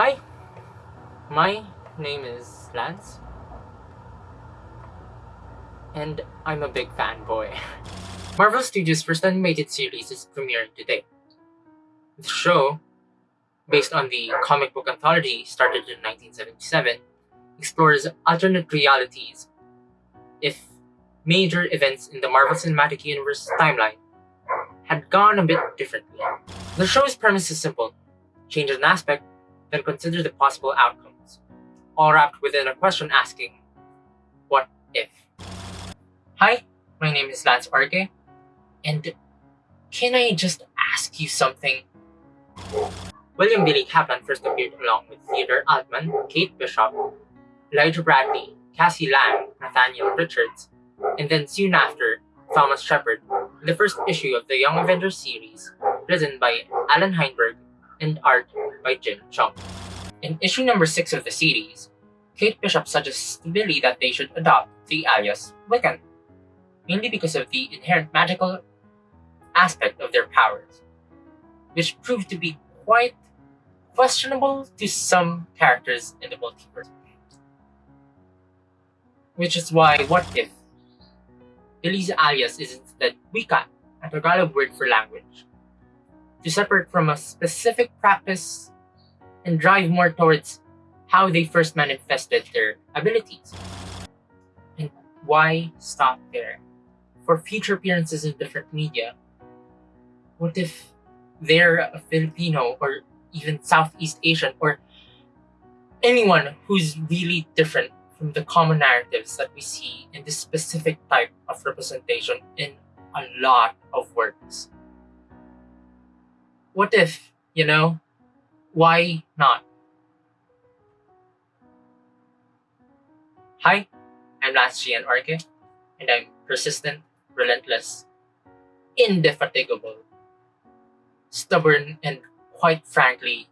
Hi, my name is Lance, and I'm a big fanboy. Marvel Studios' first animated series is premiering today. The show, based on the comic book anthology started in 1977, explores alternate realities if major events in the Marvel Cinematic Universe timeline had gone a bit differently. The show's premise is simple. Change an aspect, then consider the possible outcomes, all wrapped within a question asking, what if? Hi, my name is Lance Arge, and can I just ask you something? William Billy Kaplan first appeared along with Theodore Altman, Kate Bishop, Elijah Bradley, Cassie Lang, Nathaniel Richards, and then soon after, Thomas Shepherd, in the first issue of the Young Avengers series, written by Allan Heinberg and art by Jim Cheung. In issue number 6 of the series, Kate Bishop suggests to Billy that they should adopt the alias Wiccan, mainly because of the inherent magical aspect of their powers, which proved to be quite questionable to some characters in the multiverse. Which is why What If? Billy's alias is instead Wika, a Tagalog word for language, to separate from a specific practice and drive more towards how they first manifested their abilities. And why stop there? For future appearances in different media, what if they're a Filipino or even Southeast Asian or anyone who's really different from the common narratives that we see in this specific type of representation in a lot of works. What if, you know, why not? Hi, I'm Lance Gian Arke, and I'm persistent, relentless, indefatigable, stubborn, and quite frankly,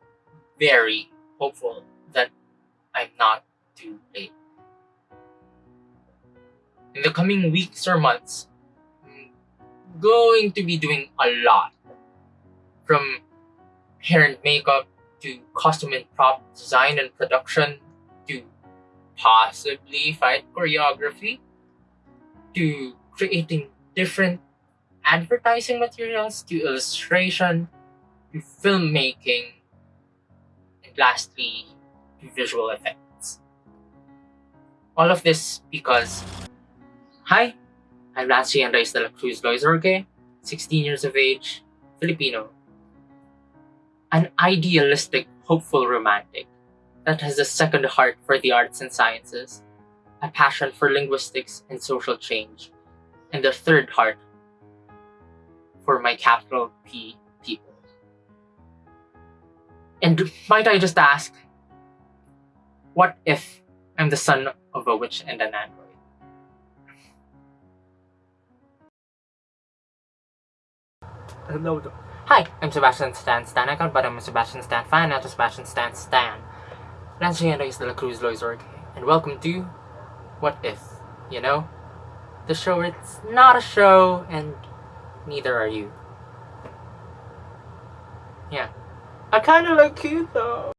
very hopeful that I'm not too late. In the coming weeks or months, I'm going to be doing a lot. From hair and makeup, to costume and prop design and production, to possibly fight choreography, to creating different advertising materials, to illustration, to filmmaking, and lastly, to visual effects. All of this because, hi, I'm Nancy Andres de la Cruz Loizorge, 16 years of age, Filipino. An idealistic, hopeful romantic that has a second heart for the arts and sciences, a passion for linguistics and social change, and a third heart for my capital P people. And might I just ask, what if I'm the son of a witch and an android? No, Hi, I'm Sebastian Stan Stan account, but I'm a Sebastian Stan fan, not a Sebastian Stan Stan. Lance is de la Cruz Loizorg, and welcome to What If, you know? The show it's not a show, and neither are you. Yeah. I kinda like you though.